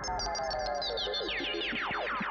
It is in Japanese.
フフフフフ。